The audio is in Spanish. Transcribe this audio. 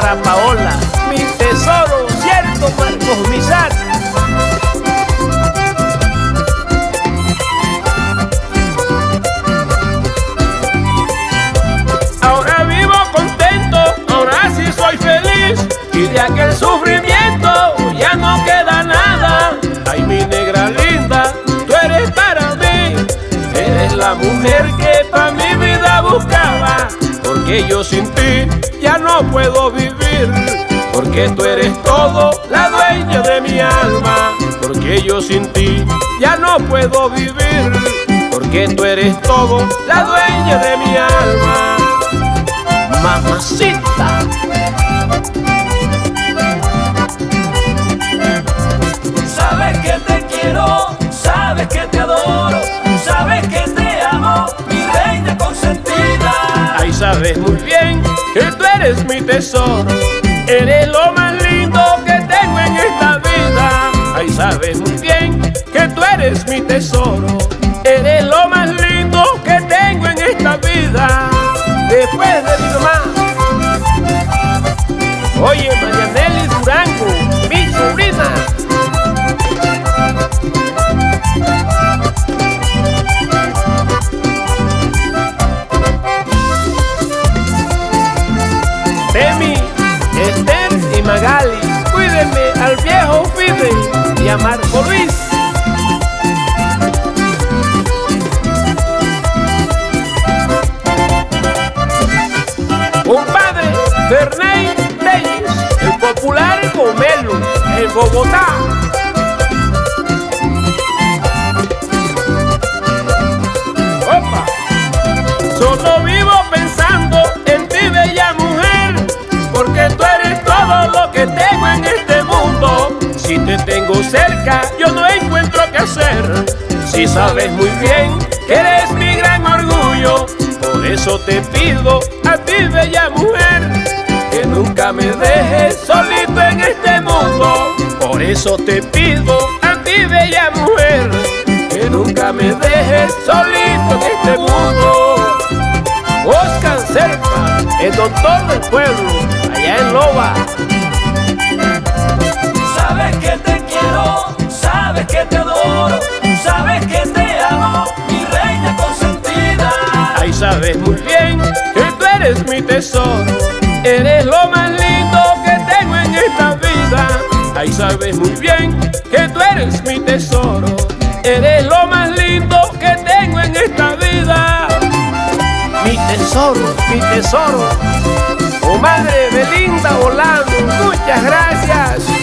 para Paola, mi tesoro, cierto cuerpo, mi. Ahora vivo contento, ahora sí soy feliz, y de aquel sufrimiento ya no queda nada. Ay, mi negra linda, tú eres para mí, eres la mujer. Porque yo sin ti ya no puedo vivir. Porque tú eres todo, la dueña de mi alma. Porque yo sin ti ya no puedo vivir. Porque tú eres todo, la dueña de mi alma. Mamacita. Sabes muy bien que tú eres mi tesoro, eres lo más lindo que tengo en esta vida. Ay, sabes muy bien que tú eres mi tesoro, eres lo más lindo que tengo en esta vida. Después de Magali, cuídenme al viejo Fidel y a Marco Luis. Compadre Ferney Reyes, el popular Pomelo, en Bogotá. Te tengo cerca, yo no encuentro qué hacer. Si sabes muy bien que eres mi gran orgullo, por eso te pido a ti, bella mujer, que nunca me dejes solito en este mundo. Por eso te pido a ti, bella mujer, que nunca me dejes solito en este mundo. Oscar Serpa, el doctor del pueblo, que te adoro, sabes que te amo, mi reina consentida. Ahí sabes muy bien que tú eres mi tesoro, eres lo más lindo que tengo en esta vida. Ahí sabes muy bien que tú eres mi tesoro, eres lo más lindo que tengo en esta vida. Mi tesoro, mi tesoro, oh madre Belinda Volando, muchas gracias.